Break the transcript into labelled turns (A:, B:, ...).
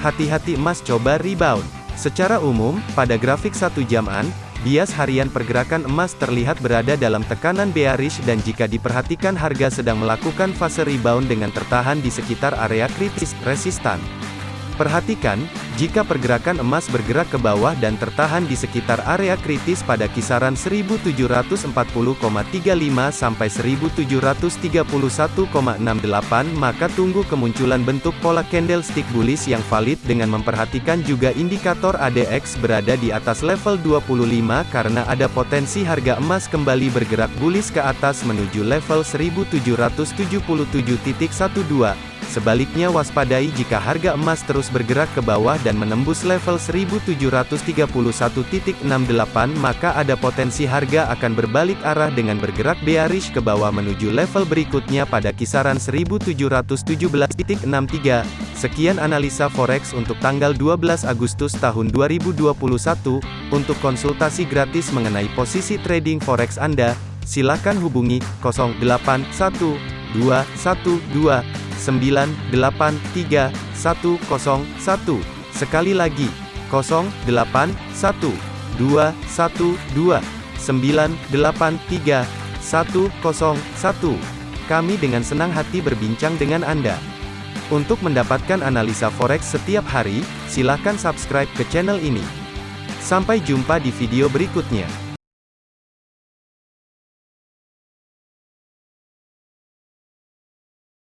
A: Hati-hati emas coba rebound. Secara umum, pada grafik satu jaman, bias harian pergerakan emas terlihat berada dalam tekanan bearish dan jika diperhatikan harga sedang melakukan fase rebound dengan tertahan di sekitar area kritis, resistan. Perhatikan, jika pergerakan emas bergerak ke bawah dan tertahan di sekitar area kritis pada kisaran 1740,35 sampai 1731,68 maka tunggu kemunculan bentuk pola candlestick bullish yang valid dengan memperhatikan juga indikator ADX berada di atas level 25 karena ada potensi harga emas kembali bergerak bullish ke atas menuju level 1777.12 Sebaliknya waspadai jika harga emas terus bergerak ke bawah dan menembus level 1731.68 maka ada potensi harga akan berbalik arah dengan bergerak bearish ke bawah menuju level berikutnya pada kisaran 1717.63. Sekian analisa forex untuk tanggal 12 Agustus tahun 2021. Untuk konsultasi gratis mengenai posisi trading forex Anda, silakan hubungi 081212 983 101. Sekali lagi, 081 212 983 101. Kami dengan senang hati berbincang dengan Anda. Untuk mendapatkan analisa forex setiap hari, silakan subscribe ke channel ini. Sampai jumpa di video berikutnya.